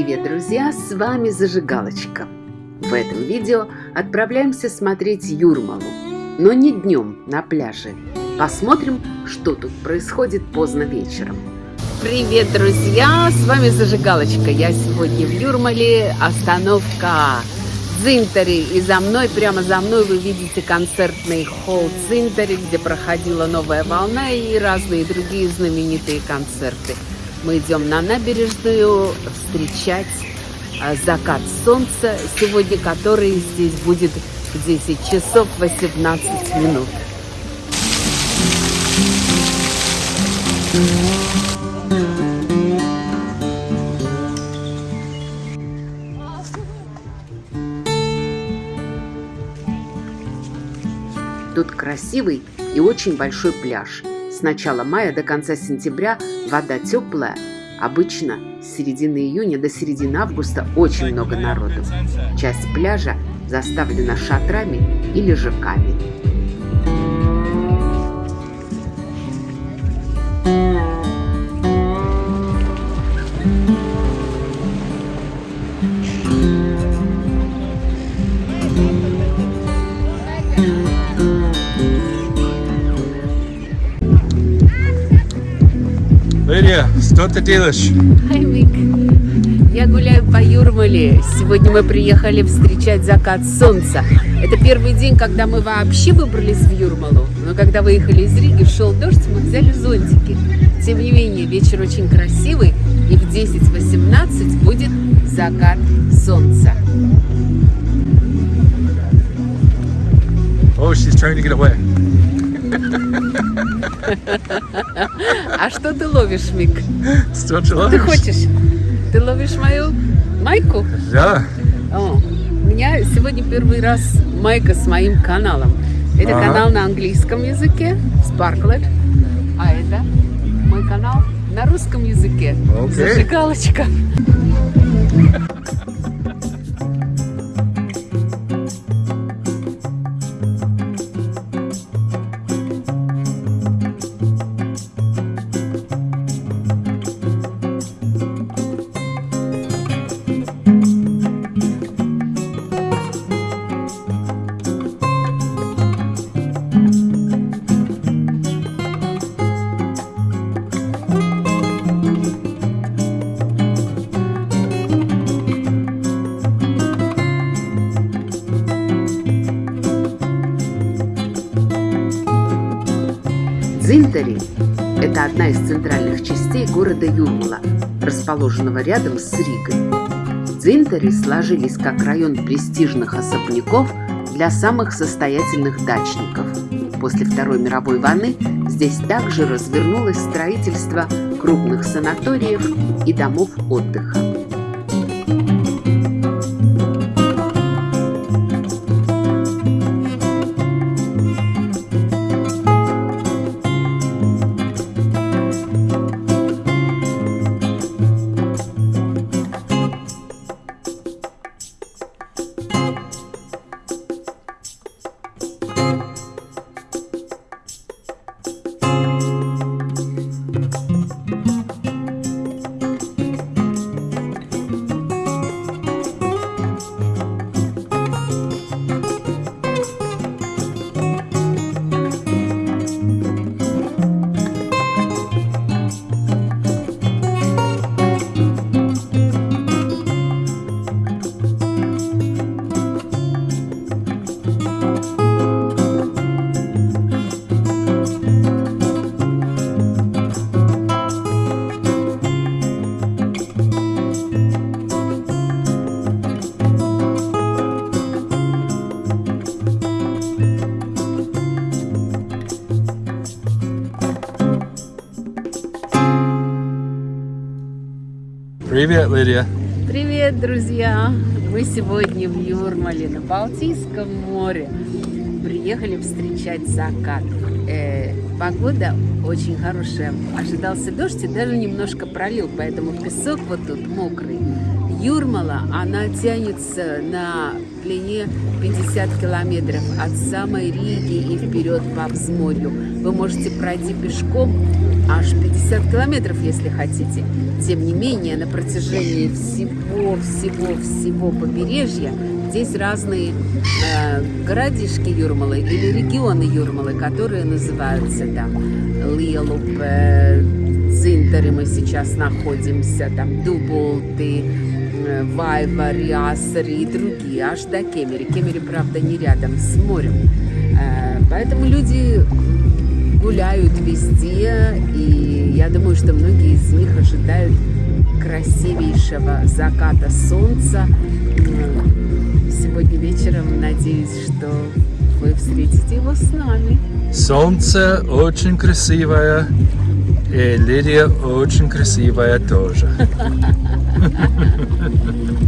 Привет, друзья! С вами Зажигалочка. В этом видео отправляемся смотреть Юрмалу, но не днем на пляже. Посмотрим, что тут происходит поздно вечером. Привет, друзья! С вами Зажигалочка. Я сегодня в Юрмале. Остановка Дзинтари. И за мной, прямо за мной вы видите концертный холл Дзинтари, где проходила новая волна и разные другие знаменитые концерты. Мы идем на набережную встречать а, закат солнца, сегодня который здесь будет в 10 часов 18 минут. Тут красивый и очень большой пляж – с начала мая до конца сентября вода теплая. Обычно с середины июня до середины августа очень много народу. Часть пляжа заставлена шатрами и лежаками. Лидия, что ты делаешь? Хай, Мик. Я гуляю по Юрмале. Сегодня мы приехали встречать закат солнца. Это первый день, когда мы вообще выбрались в Юрмалу. Но когда выехали из Риги, шел дождь, мы взяли зонтики. Тем не менее, вечер очень красивый. И в 10.18 будет закат солнца. Oh, she's trying to get away. А что ты ловишь, Мик? Что Что ты хочешь? Ты ловишь мою майку? Да. О, у меня сегодня первый раз майка с моим каналом. Это Ага. канал на английском языке, Sparklet. А это мой канал на русском языке. Окей. Зажигалочка. Дзинтари – это одна из центральных частей города Юрмала, расположенного рядом с Ригой. Дзинтари сложились как район престижных особняков для самых состоятельных дачников. После Второй мировой войны здесь также развернулось строительство крупных санаториев и домов отдыха. Друзья! Мы сегодня в Юрмале на Балтийском море. Приехали встречать закат. Э, погода очень хорошая. Ожидался дождь и даже немножко пролил, поэтому песок вот тут мокрый. Юрмала, она тянется на длине 50 километров от самой Риги и вперед по взморью. Вы можете пройти пешком аж 50 километров, если хотите. Тем не менее, на протяжении всего-всего-всего побережья здесь разные э, городишки Юрмалы или регионы Юрмалы, которые называются там Лиелупе, Цинтеры мы сейчас находимся, там Дуболты, э, Вайва, Риасари и другие, аж до Кемери. Кемери, правда, не рядом с морем. Э, поэтому люди гуляют везде, и я думаю, что многие из них ожидают красивейшего заката солнца. Сегодня вечером надеюсь, что вы встретите его с нами. Солнце очень красивое, и Лидия очень красивая тоже. Ha ha ha ha ha ha.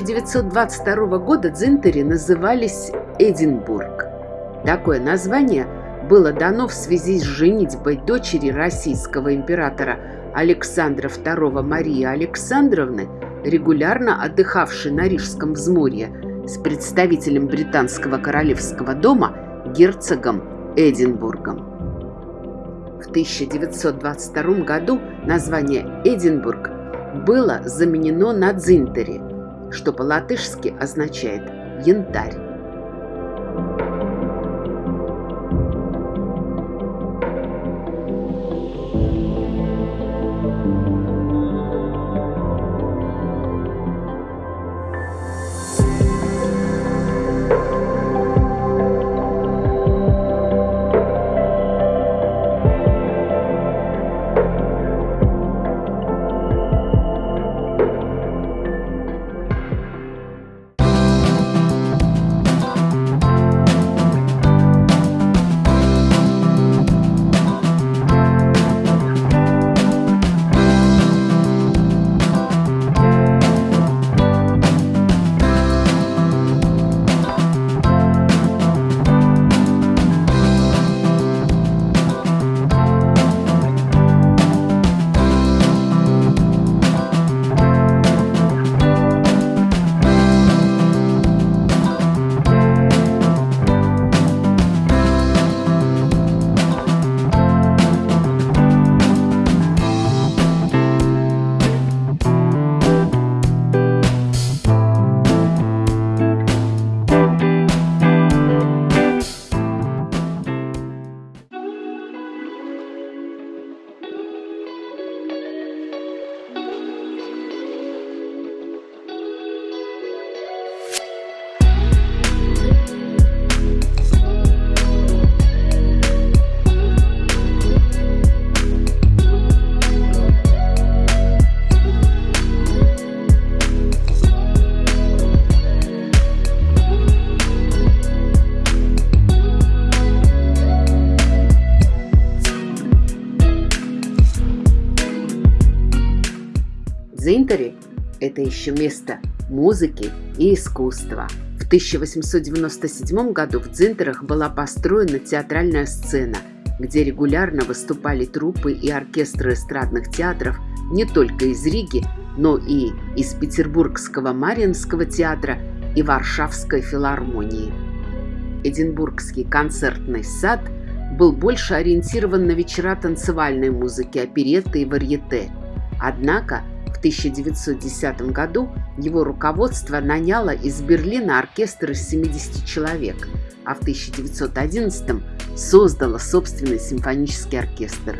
1922 года Дзинтери назывались Эдинбург. Такое название было дано в связи с женитьбой дочери российского императора Александра II Марии Александровны, регулярно отдыхавшей на Рижском взморье, с представителем британского королевского дома герцогом Эдинбургом. В 1922 году название Эдинбург было заменено на Дзинтери, что по-латышски означает «янтарь». Это еще место музыки и искусства. В 1897 году в Дзинтерах была построена театральная сцена, где регулярно выступали труппы и оркестры эстрадных театров не только из Риги, но и из Петербургского Мариинского театра и Варшавской филармонии. Эдинбургский концертный сад был больше ориентирован на вечера танцевальной музыки, оперетты и варьете. Однако в 1910 году его руководство наняло из Берлина оркестр из 70 человек, а в 1911 создало собственный симфонический оркестр.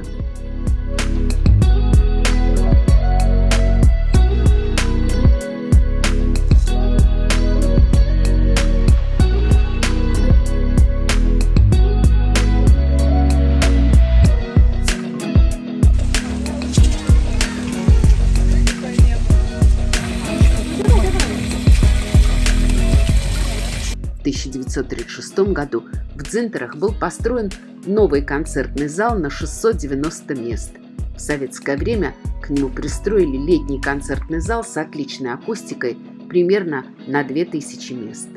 1936 году в Дзинтерах был построен новый концертный зал на 690 мест. В советское время к нему пристроили летний концертный зал с отличной акустикой примерно на 2000 мест.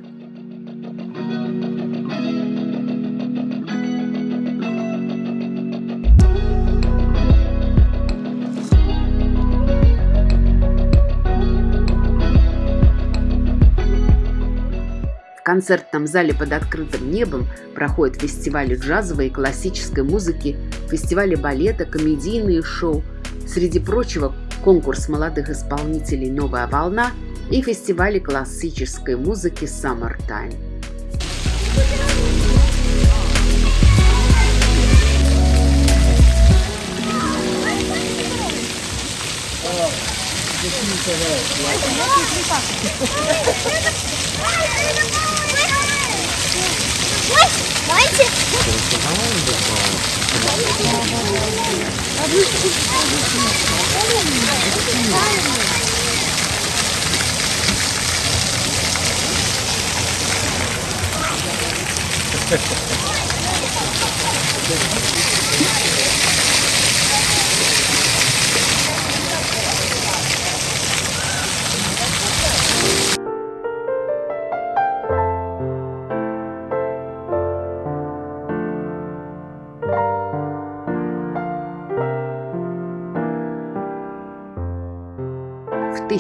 В концертном зале под открытым небом проходят фестивали джазовой и классической музыки, фестивали балета, комедийные шоу. Среди прочего, конкурс молодых исполнителей «Новая волна» и фестивали классической музыки «Summertime». Давайте. В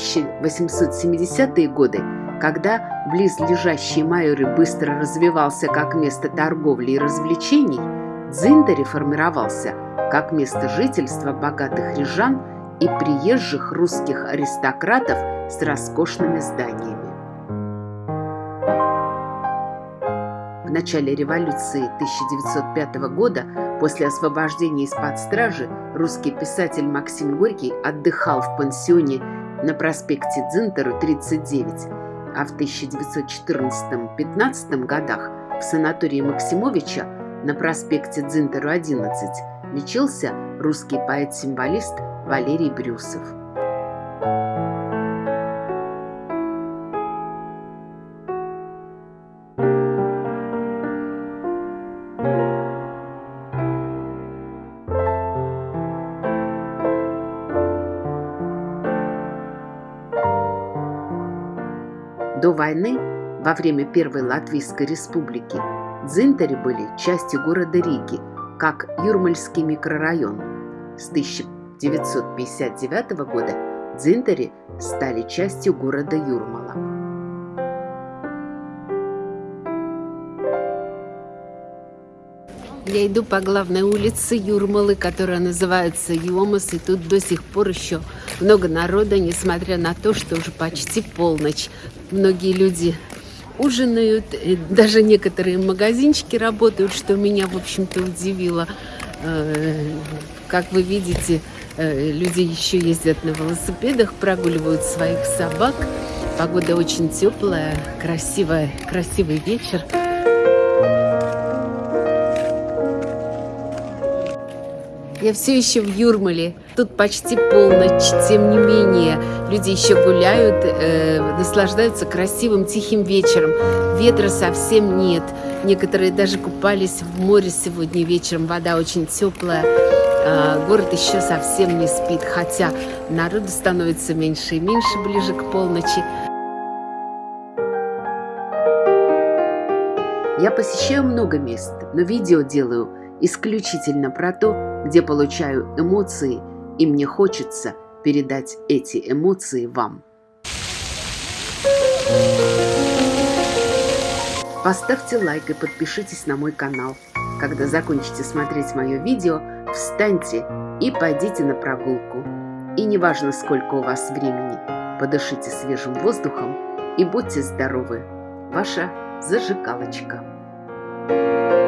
1870-е годы, когда близлежащий Майоры быстро развивался как место торговли и развлечений, Дзиндари формировался как место жительства богатых рижан и приезжих русских аристократов с роскошными зданиями. В начале революции 1905 года, после освобождения из-под стражи, русский писатель Максим Горький отдыхал в пансионе на проспекте Дзинтеру 39, а в 1914-15 годах в санатории Максимовича на проспекте Дзинтеру 11 лечился русский поэт-символист Валерий Брюсов. Во время Первой Латвийской Республики, Дзинтари были частью города Риги, как Юрмальский микрорайон. С 1959 года Дзинтари стали частью города Юрмала. Я иду по главной улице Юрмалы, которая называется Йомас, и тут до сих пор еще много народа, несмотря на то, что уже почти полночь. Многие люди ужинают, даже некоторые магазинчики работают, что меня, в общем-то, удивило. Э, Как вы видите, э, люди еще ездят на велосипедах, прогуливают своих собак. Погода очень теплая, красивая, красивый вечер. Я все еще в Юрмале. Тут почти полночь. Тем не менее, люди еще гуляют, э, наслаждаются красивым тихим вечером. Ветра совсем нет. Некоторые даже купались в море сегодня вечером. Вода очень теплая. А, город еще совсем не спит, хотя народу становится меньше и меньше ближе к полночи. Я посещаю много мест, но видео делаю исключительно про то, где получаю эмоции, и мне хочется передать эти эмоции вам. Поставьте лайк и подпишитесь на мой канал. Когда закончите смотреть мое видео, встаньте и пойдите на прогулку. И неважно, сколько у вас времени, подышите свежим воздухом и будьте здоровы. Ваша зажигалочка. Thank you.